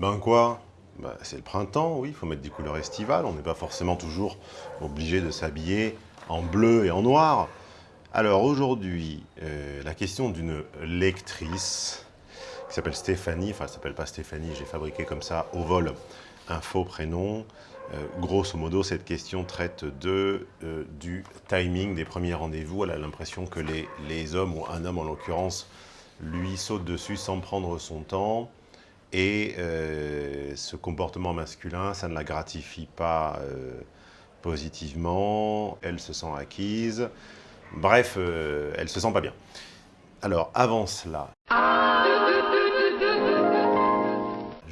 Ben quoi? Ben, C'est le printemps, oui, il faut mettre des couleurs estivales. On n'est pas forcément toujours obligé de s'habiller en bleu et en noir. Alors aujourd'hui, euh, la question d'une lectrice qui s'appelle Stéphanie, enfin elle s'appelle pas Stéphanie, j'ai fabriqué comme ça au vol un faux prénom. Euh, grosso modo, cette question traite de, euh, du timing des premiers rendez-vous. Elle a l'impression que les, les, hommes, ou un homme en l'occurrence, lui saute dessus sans prendre son temps. Et euh, ce comportement masculin, ça ne la gratifie pas positivement. Elle se sent acquise. Bref, elle se sent pas bien. Alors, avant cela...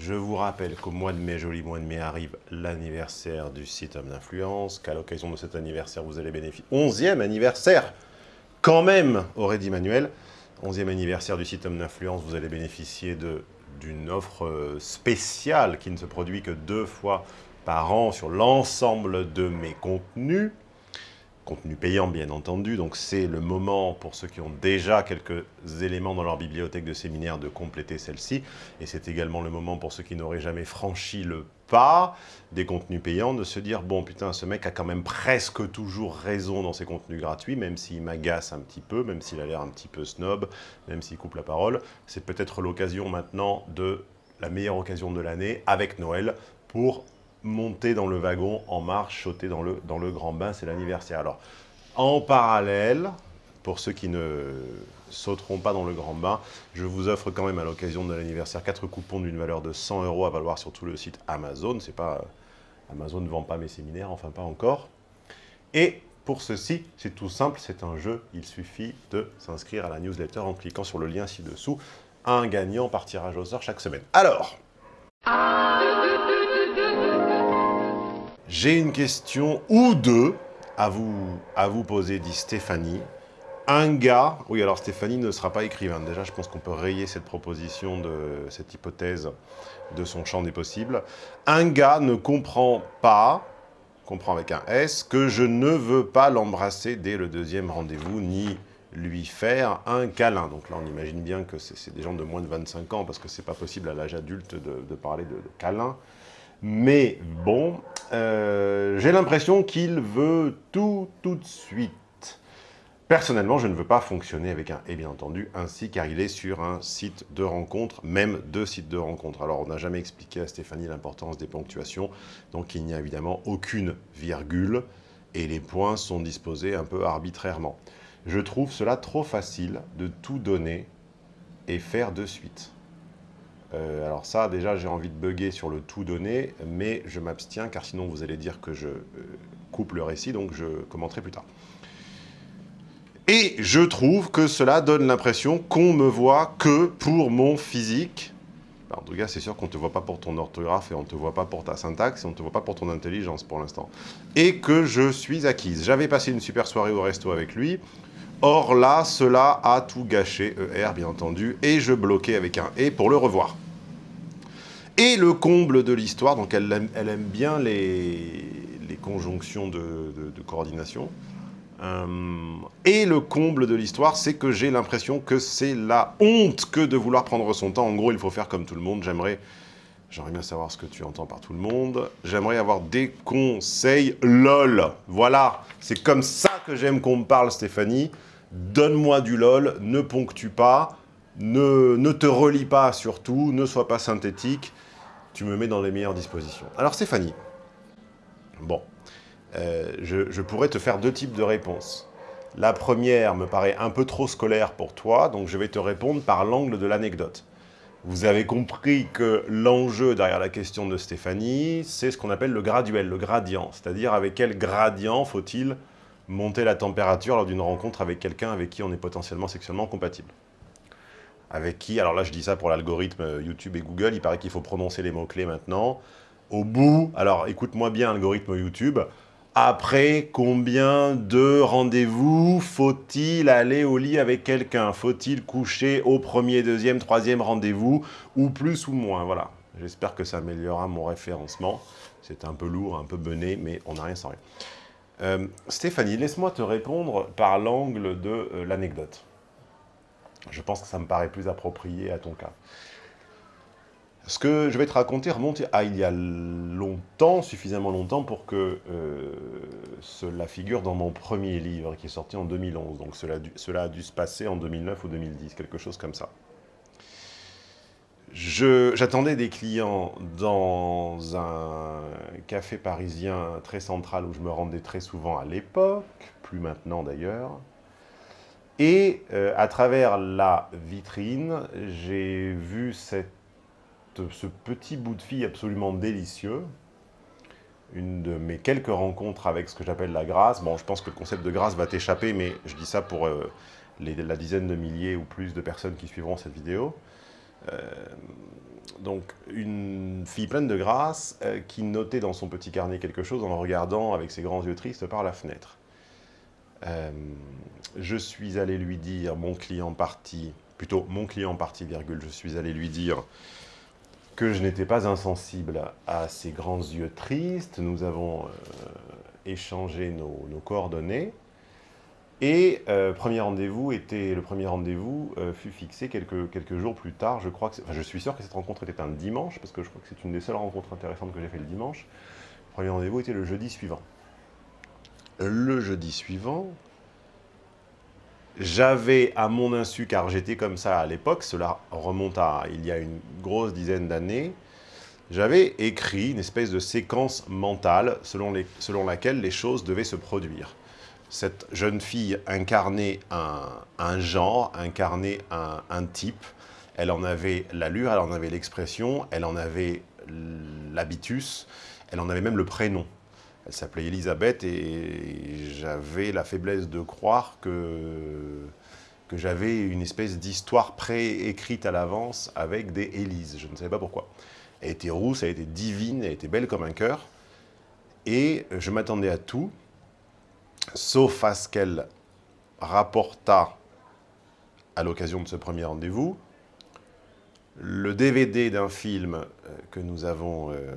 Je vous rappelle qu'au mois de mai, joli mois de mai, arrive l'anniversaire du site Homme d'Influence, qu'à l'occasion de cet anniversaire, vous allez bénéficier... 11e anniversaire Quand même, aurait dit Manuel. 11e anniversaire du site Homme d'Influence, vous allez bénéficier d'une offre euh, spéciale qui ne se produit que deux fois par an sur l'ensemble de mes contenus. Contenu payant bien entendu, donc c'est le moment pour ceux qui ont déjà quelques éléments dans leur bibliothèque de séminaire de compléter celle-ci, et c'est également le moment pour ceux qui n'auraient jamais franchi le pas des contenus payants de se dire bon putain ce mec a quand même presque toujours raison dans ses contenus gratuits, même s'il m'agace un petit peu, même s'il a l'air un petit peu snob, même s'il coupe la parole, c'est peut-être l'occasion maintenant de la meilleure occasion de l'année avec Noël pour monter dans le wagon en marche, sauter dans le, dans le grand bain, c'est l'anniversaire. Alors, en parallèle, pour ceux qui ne sauteront pas dans le grand bain, je vous offre quand même à l'occasion de l'anniversaire 4 coupons d'une valeur de 100 euros à valoir sur tout le site Amazon. C'est pas Amazon ne vend pas mes séminaires, enfin pas encore. Et pour ceci, c'est tout simple, c'est un jeu. Il suffit de s'inscrire à la newsletter en cliquant sur le lien ci-dessous. Un gagnant par tirage au sort chaque semaine. Alors, J'ai une question ou deux à vous, à vous poser, dit Stéphanie. Un gars, oui alors Stéphanie ne sera pas écrivain, déjà je pense qu'on peut rayer cette proposition, de cette hypothèse de son champ des possibles. Un gars ne comprend pas, comprend avec un S, que je ne veux pas l'embrasser dès le deuxième rendez-vous, ni lui faire un câlin. Donc là, on imagine bien que c'est des gens de moins de 25 ans, parce que c'est pas possible à l'âge adulte de, parler de, câlin. Mais bon, euh, j'ai l'impression qu'il veut tout, tout de suite. Personnellement, je ne veux pas fonctionner avec un « et » bien entendu, ainsi car il est sur un site de rencontre, même deux sites de rencontre. Alors, on n'a jamais expliqué à Stéphanie l'importance des ponctuations, donc il n'y a évidemment aucune virgule, et les points sont disposés un peu arbitrairement. Je trouve cela trop facile de tout donner et faire de suite. Euh, alors ça, déjà, j'ai envie de bugger sur le tout donné, mais je m'abstiens, car sinon vous allez dire que je euh, coupe le récit, donc je commenterai plus tard. Et je trouve que cela donne l'impression qu'on me voit que pour mon physique. En tout cas, c'est sûr qu'on ne te voit pas pour ton orthographe et on ne te voit pas pour ta syntaxe et on ne te voit pas pour ton intelligence pour l'instant. Et que je suis acquise. J'avais passé une super soirée au resto avec lui. Or là, cela a tout gâché, ER bien entendu, et je bloquais avec un « et » pour le revoir. Et le comble de l'histoire, donc elle aime, bien les, conjonctions de, coordination, et le comble de l'histoire, c'est que j'ai l'impression que c'est la honte que de vouloir prendre son temps. En gros, il faut faire comme tout le monde. J'aimerais J'aimerais bien savoir ce que tu entends par tout le monde. J'aimerais avoir des conseils LOL. Voilà, c'est comme ça que j'aime qu'on me parle, Stéphanie donne-moi du lol, ne ponctue pas, ne, ne, te relis pas surtout, ne sois pas synthétique, tu me mets dans les meilleures dispositions. Alors Stéphanie, bon, euh, je, je, pourrais te faire deux types de réponses. La première me paraît un peu trop scolaire pour toi, donc je vais te répondre par l'angle de l'anecdote. Vous avez compris que l'enjeu derrière la question de Stéphanie, c'est ce qu'on appelle le graduel, le gradient, c'est-à-dire avec quel gradient faut-il monter la température lors d'une rencontre avec quelqu'un avec qui on est potentiellement sexuellement compatible? Avec qui, alors là je dis ça pour l'algorithme YouTube et Google, il paraît qu'il faut prononcer les mots-clés maintenant. Au bout, alors écoute-moi bien algorithme YouTube, après combien de rendez-vous faut-il aller au lit avec quelqu'un? Faut-il coucher au premier, deuxième, troisième rendez-vous ou plus ou moins? Voilà, j'espère que ça améliorera mon référencement. C'est un peu lourd, un peu bené, mais on n'a rien sans rien. Euh, Stéphanie, laisse-moi te répondre par l'angle de euh, l'anecdote. Je pense que ça me paraît plus approprié à ton cas. Ce que je vais te raconter remonte à il y a longtemps, suffisamment longtemps pour que euh, cela figure dans mon premier livre qui est sorti en 2011. Donc cela, a dû se passer en 2009 ou 2010, quelque chose comme ça. J'attendais des clients dans un café parisien très central où je me rendais très souvent à l'époque, plus maintenant d'ailleurs. Et euh, à travers la vitrine, j'ai vu cette, ce petit bout de fille absolument délicieux. Une de mes quelques rencontres avec ce que j'appelle la grâce. Bon, je pense que le concept de grâce va t'échapper, mais je dis ça pour euh, la dizaine de milliers ou plus de personnes qui suivront cette vidéo. Euh, donc, une fille pleine de grâce euh, qui notait dans son petit carnet quelque chose en regardant avec ses grands yeux tristes par la fenêtre. Je suis allé lui dire, mon client parti, plutôt mon client parti, virgule, je suis allé lui dire que je n'étais pas insensible à ses grands yeux tristes. Nous avons échangé nos coordonnées. Et euh, premier était, le premier rendez-vous euh, fut fixé quelques, jours plus tard. Je, je suis sûr que cette rencontre était un dimanche, parce que je crois que c'est une des seules rencontres intéressantes que j'ai fait le dimanche. Le premier rendez-vous était le jeudi suivant. Le jeudi suivant, j'avais à mon insu, car j'étais comme ça à l'époque, cela remonte à il y a une grosse dizaine d'années, j'avais écrit une espèce de séquence mentale selon, laquelle les choses devaient se produire cette jeune fille incarnait un, genre, incarnait un, type. Elle en avait l'allure, elle en avait l'expression, elle en avait l'habitus, elle en avait même le prénom. Elle s'appelait Elisabeth et j'avais la faiblesse de croire que, j'avais une espèce d'histoire préécrite à l'avance avec des Élises. Je ne savais pas pourquoi. Elle était rousse, elle était divine, elle était belle comme un cœur. Et je m'attendais à tout, sauf à ce qu'elle rapporta, à l'occasion de ce premier rendez-vous, le DVD d'un film euh, que nous, avons, euh,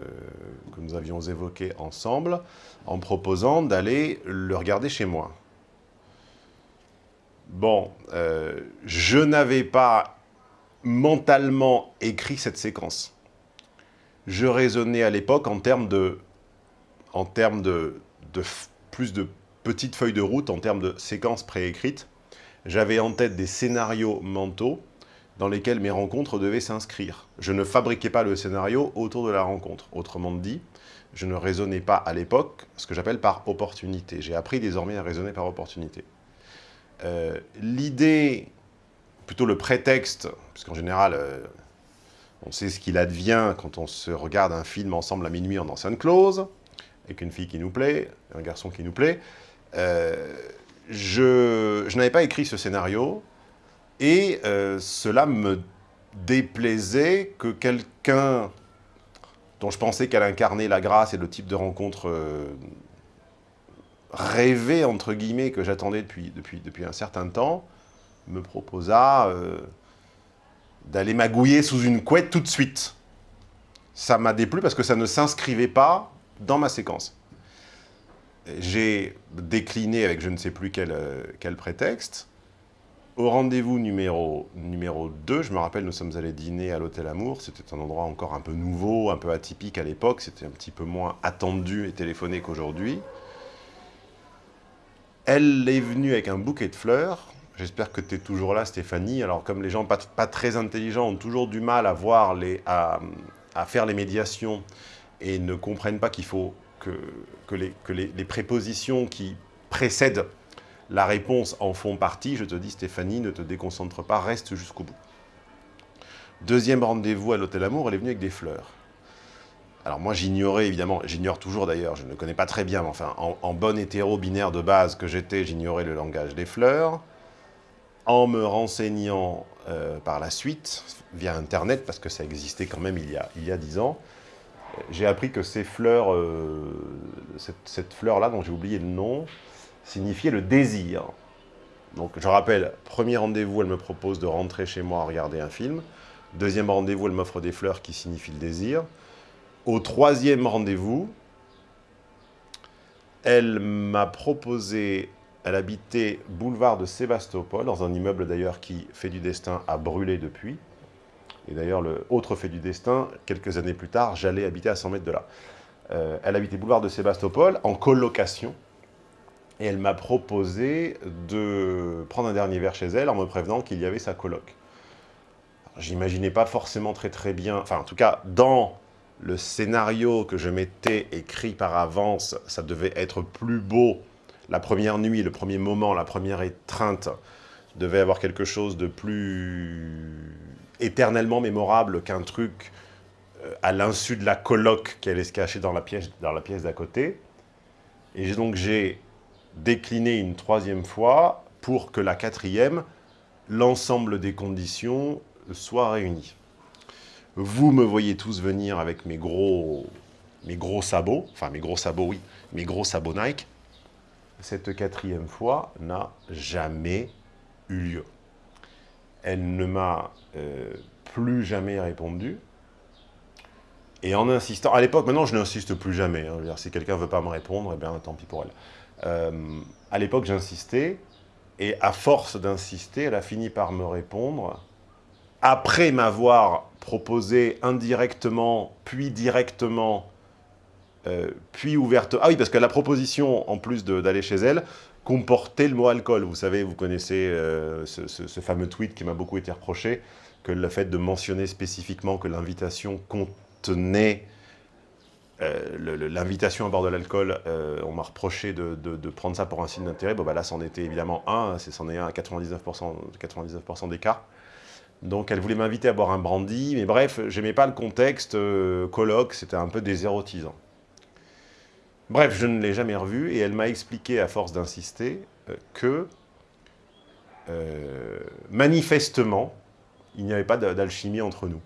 que nous avions évoqué ensemble, en proposant d'aller le regarder chez moi. Bon, euh, je n'avais pas mentalement écrit cette séquence. Je raisonnais à l'époque en termes de, en termes de, de plus de petite feuille de route en termes de séquences préécrites. J'avais en tête des scénarios mentaux dans lesquels mes rencontres devaient s'inscrire. Je ne fabriquais pas le scénario autour de la rencontre. Autrement dit, je ne raisonnais pas à l'époque ce que j'appelle par opportunité. J'ai appris désormais à raisonner par opportunité. Euh, l'idée, plutôt le prétexte, puisqu'en général, euh, on sait ce qu'il advient quand on se regarde un film ensemble à minuit en enceinte close, avec une fille qui nous plaît, un garçon qui nous plaît, euh, je, n'avais pas écrit ce scénario et euh, cela me déplaisait que quelqu'un dont je pensais qu'elle incarnait la grâce et le type de rencontre euh, rêvé, entre guillemets, que j'attendais depuis, un certain temps, me proposa d'aller magouiller sous une couette tout de suite. Ça m'a déplu parce que ça ne s'inscrivait pas dans ma séquence j'ai décliné avec je ne sais plus euh, quel prétexte. Au rendez-vous numéro, numéro 2, je me rappelle, nous sommes allés dîner à l'Hôtel Amour. C'était un endroit encore un peu nouveau, un peu atypique à l'époque. C'était un petit peu moins attendu et téléphoné qu'aujourd'hui. Elle est venue avec un bouquet de fleurs. J'espère que tu es toujours là, Stéphanie. Alors, comme les gens pas, pas, très intelligents ont toujours du mal à, voir les, à, à faire les médiations et ne comprennent pas qu'il faut que, les, prépositions qui précèdent la réponse en font partie, je te dis Stéphanie, ne te déconcentre pas, reste jusqu'au bout. Deuxième rendez-vous à l'Hôtel Amour, elle est venue avec des fleurs. Alors moi j'ignorais évidemment, j'ignore toujours d'ailleurs, je ne le connais pas très bien, mais enfin en, bon hétéro-binaire de base que j'étais, j'ignorais le langage des fleurs. En me renseignant euh, par la suite, via Internet, parce que ça existait quand même il y a, il y a 10 ans, j'ai appris que ces fleurs, euh, cette, fleur-là, dont j'ai oublié le nom, signifiait le désir. Donc je rappelle, premier rendez-vous, elle me propose de rentrer chez moi à regarder un film. Deuxième rendez-vous, elle m'offre des fleurs qui signifient le désir. Au troisième rendez-vous, elle m'a proposé, elle habitait boulevard de Sébastopol, dans un immeuble d'ailleurs qui fait du destin à brûler depuis. Et d'ailleurs, le autre fait du destin, quelques années plus tard, j'allais habiter à 100 mètres de là. Euh, elle habitait boulevard de Sébastopol, en colocation, et elle m'a proposé de prendre un dernier verre chez elle en me prévenant qu'il y avait sa coloc. J'imaginais pas forcément très très bien, enfin en tout cas dans le scénario que je m'étais écrit par avance, ça devait être plus beau. La première nuit, le premier moment, la première étreinte devait avoir quelque chose de plus éternellement mémorable qu'un truc euh, à l'insu de la coloc qui allait se cacher dans la pièce d'à côté. Et donc j'ai décliné une troisième fois pour que la quatrième, l'ensemble des conditions soit réuni. Vous me voyez tous venir avec mes gros, mes gros sabots, enfin mes gros sabots, oui, mes gros sabots Nike. Cette quatrième fois n'a jamais eu lieu. Elle ne m'a euh, plus jamais répondu. Et en insistant, à l'époque, maintenant je n'insiste plus jamais. Hein. si quelqu'un ne veut pas me répondre, eh bien tant pis pour elle. Euh, à l'époque, j'insistais, et à force d'insister, elle a fini par me répondre, après m'avoir proposé indirectement, puis directement, euh, puis ouvertement... Ah oui, parce que la proposition, en plus d'aller chez elle, comportait le mot alcool. Vous savez, vous connaissez euh, ce, fameux tweet qui m'a beaucoup été reproché, que le fait de mentionner spécifiquement que l'invitation contenait euh, l'invitation à bord de l'alcool, euh, on m'a reproché de, prendre ça pour un signe d'intérêt. Bon, bah là, c'en était évidemment un, c'en est un à 99%, 99 d'écart. Donc, elle voulait m'inviter à boire un brandy, mais bref, j'aimais pas le contexte euh, colloque, c'était un peu désérotisant. Bref, je ne l'ai jamais revue, et elle m'a expliqué, à force d'insister, que, manifestement, il n'y avait pas d'alchimie entre nous.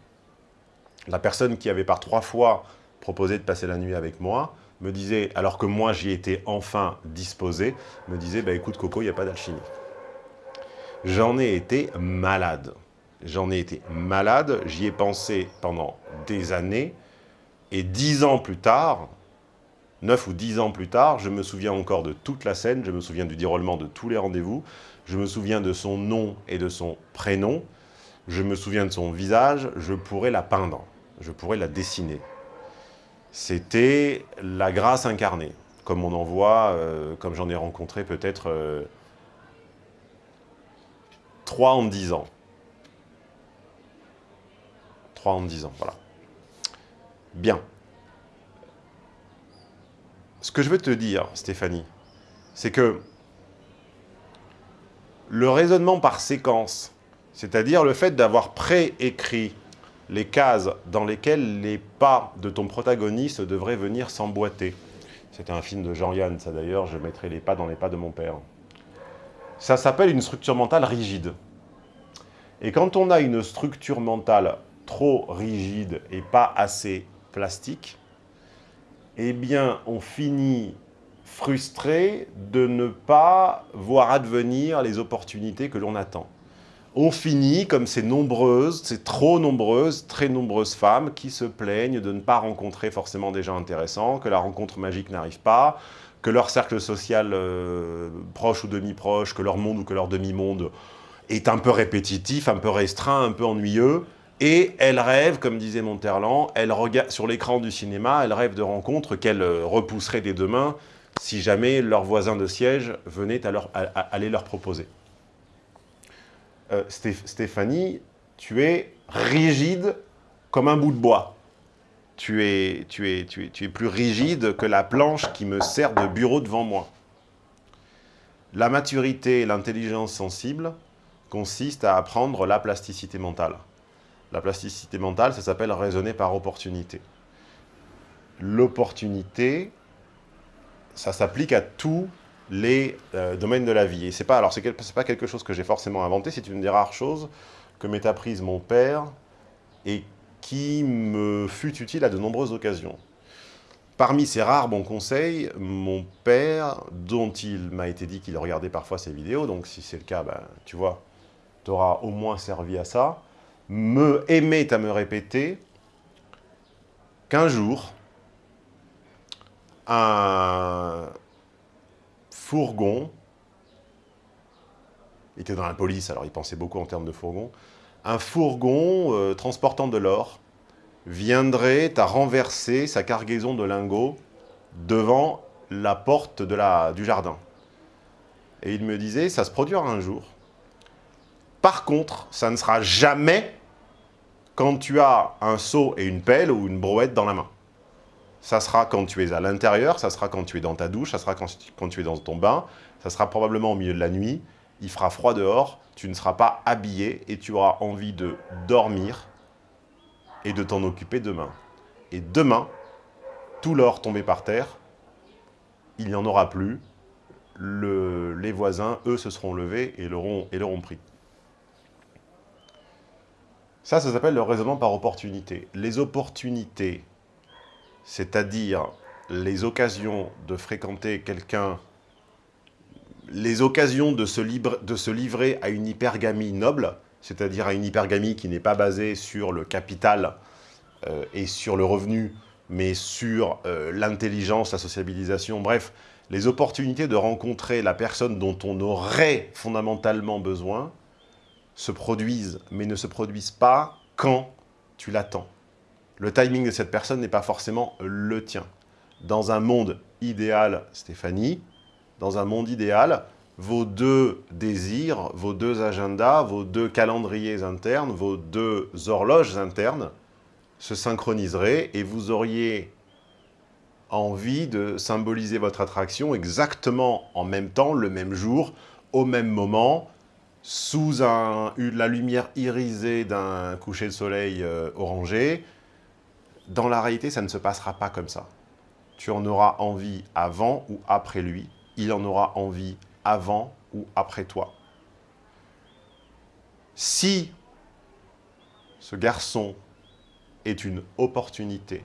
La personne qui avait par trois fois proposé de passer la nuit avec moi, me disait, alors que moi j'y étais enfin disposé, me disait, bah écoute Coco, il n'y a pas d'alchimie. J'en ai été malade. J'en ai été malade, j'y ai pensé pendant des années, et dix ans plus tard, neuf ou dix ans plus tard, je me souviens encore de toute la scène, je me souviens du déroulement de tous les rendez-vous, je me souviens de son nom et de son prénom, je me souviens de son visage, je pourrais la peindre, je pourrais la dessiner c'était la grâce incarnée, comme on en voit, euh, comme j'en ai rencontré peut-être euh, trois en dix ans. Trois en dix ans, voilà. Bien. Ce que je veux te dire, Stéphanie, c'est que le raisonnement par séquence, c'est-à-dire le fait d'avoir préécrit les cases dans lesquelles les pas de ton protagoniste devraient venir s'emboîter. C'était un film de Jean-Yann, ça d'ailleurs, je mettrai les pas dans les pas de mon père. Ça s'appelle une structure mentale rigide. Et quand on a une structure mentale trop rigide et pas assez plastique, eh bien, on finit frustré de ne pas voir advenir les opportunités que l'on attend on finit comme ces nombreuses, ces trop nombreuses, très nombreuses femmes qui se plaignent de ne pas rencontrer forcément des gens intéressants, que la rencontre magique n'arrive pas, que leur cercle social euh, proche ou demi-proche, que leur monde ou que leur demi-monde est un peu répétitif, un peu restreint, un peu ennuyeux, et elles rêvent, comme disait Monterland, elles regardent sur l'écran du cinéma, elles rêvent de rencontres qu'elles euh, repousseraient des deux mains si jamais leur voisin de siège venait à, leur, leur proposer. Euh, Stéphanie, tu es rigide comme un bout de bois. Tu es, tu, es, tu, es, tu es plus rigide que la planche qui me sert de bureau devant moi. La maturité et l'intelligence sensible consistent à apprendre la plasticité mentale. La plasticité mentale, ça s'appelle raisonner par opportunité. L'opportunité, ça s'applique à tout les euh, domaines de la vie. Et c'est pas, alors c'est pas quelque chose que j'ai forcément inventé, c'est une des rares choses que m'est apprise mon père et qui me fut utile à de nombreuses occasions. Parmi ces rares bons conseils, mon père, dont il m'a été dit qu'il regardait parfois ses vidéos, donc si c'est le cas, ben, tu vois, t'auras au moins servi à ça, me aimait à me répéter qu'un jour, un, fourgon, il était dans la police, alors il pensait beaucoup en termes de fourgon, un fourgon euh, transportant de l'or viendrait à renverser sa cargaison de lingots devant la porte du jardin. Et il me disait, ça se produira un jour. Par contre, ça ne sera jamais quand tu as un seau et une pelle ou une brouette dans la main. Ça sera quand tu es à l'intérieur, ça sera quand tu es dans ta douche, ça sera quand, tu es dans ton bain, ça sera probablement au milieu de la nuit, il fera froid dehors, tu ne seras pas habillé et tu auras envie de dormir et de t'en occuper demain. Et demain, tout l'or tombé par terre, il n'y en aura plus. Le, les voisins, eux, se seront levés et l'auront pris. Ça, ça s'appelle le raisonnement par opportunité. Les opportunités, c'est-à-dire les occasions de fréquenter quelqu'un, les occasions de se, livrer à une hypergamie noble, c'est-à-dire à une hypergamie qui n'est pas basée sur le capital euh, et sur le revenu, mais sur euh, l'intelligence, la sociabilisation, bref, les opportunités de rencontrer la personne dont on aurait fondamentalement besoin se produisent, mais ne se produisent pas quand tu l'attends. Le timing de cette personne n'est pas forcément le tien. Dans un monde idéal, Stéphanie, dans un monde idéal, vos deux désirs, vos deux agendas, vos deux calendriers internes, vos deux horloges internes se synchroniseraient et vous auriez envie de symboliser votre attraction exactement en même temps, le même jour, au même moment, sous la lumière irisée d'un coucher de soleil euh, orangé. Dans la réalité, ça ne se passera pas comme ça. Tu en auras envie avant ou après lui. Il en aura envie avant ou après toi. Si ce garçon est une opportunité,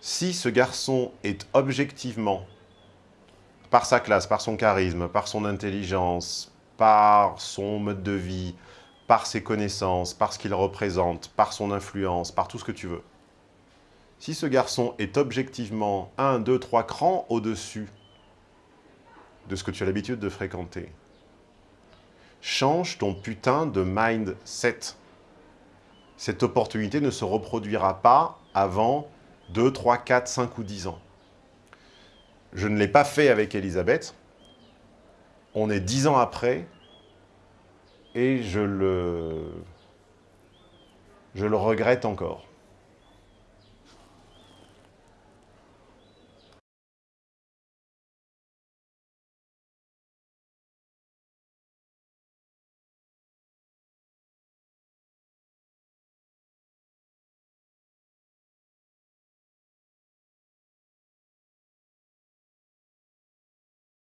si ce garçon est objectivement, par sa classe, par son charisme, par son intelligence, par son mode de vie, par ses connaissances, par ce qu'il représente, par son influence, par tout ce que tu veux. Si ce garçon est objectivement un, deux, trois crans au-dessus de ce que tu as l'habitude de fréquenter. Change ton putain de mindset. Cette opportunité ne se reproduira pas avant 2, 3, 4, 5 ou 10 ans. Je ne l'ai pas fait avec Elisabeth. On est 10 ans après et je le, je le regrette encore.